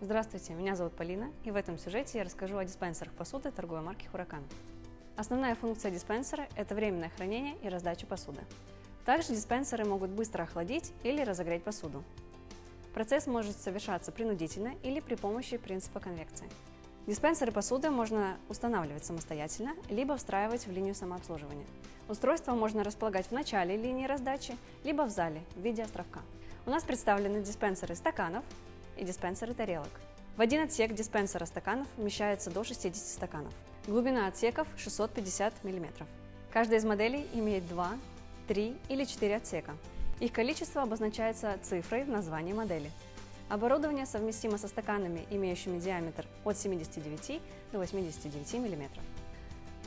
Здравствуйте, меня зовут Полина, и в этом сюжете я расскажу о диспенсерах посуды торговой марки Хуракан. Основная функция диспенсера – это временное хранение и раздача посуды. Также диспенсеры могут быстро охладить или разогреть посуду. Процесс может совершаться принудительно или при помощи принципа конвекции. Диспенсеры посуды можно устанавливать самостоятельно, либо встраивать в линию самообслуживания. Устройство можно располагать в начале линии раздачи, либо в зале в виде островка. У нас представлены диспенсеры стаканов, и диспенсеры тарелок. В один отсек диспенсера стаканов вмещается до 60 стаканов. Глубина отсеков 650 мм. Каждая из моделей имеет 2, 3 или 4 отсека. Их количество обозначается цифрой в названии модели. Оборудование совместимо со стаканами, имеющими диаметр от 79 до 89 мм.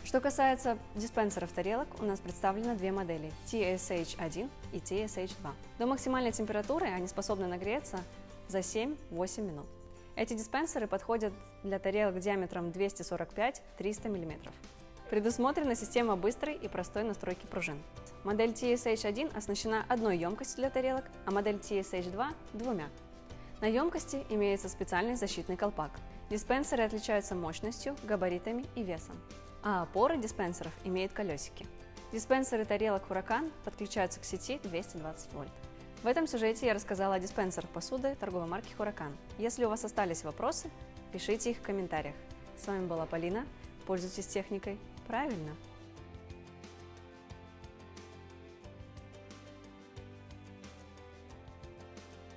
Что касается диспенсеров тарелок, у нас представлено две модели TSH1 и TSH2. До максимальной температуры они способны нагреться за 7-8 минут. Эти диспенсеры подходят для тарелок диаметром 245-300 мм. Предусмотрена система быстрой и простой настройки пружин. Модель TSH1 оснащена одной емкостью для тарелок, а модель TSH2 – двумя. На емкости имеется специальный защитный колпак. Диспенсеры отличаются мощностью, габаритами и весом, а опоры диспенсеров имеют колесики. Диспенсеры тарелок Huracan подключаются к сети 220 вольт. В этом сюжете я рассказала о диспенсерах посуды торговой марки Huracan. Если у вас остались вопросы, пишите их в комментариях. С вами была Полина. Пользуйтесь техникой правильно.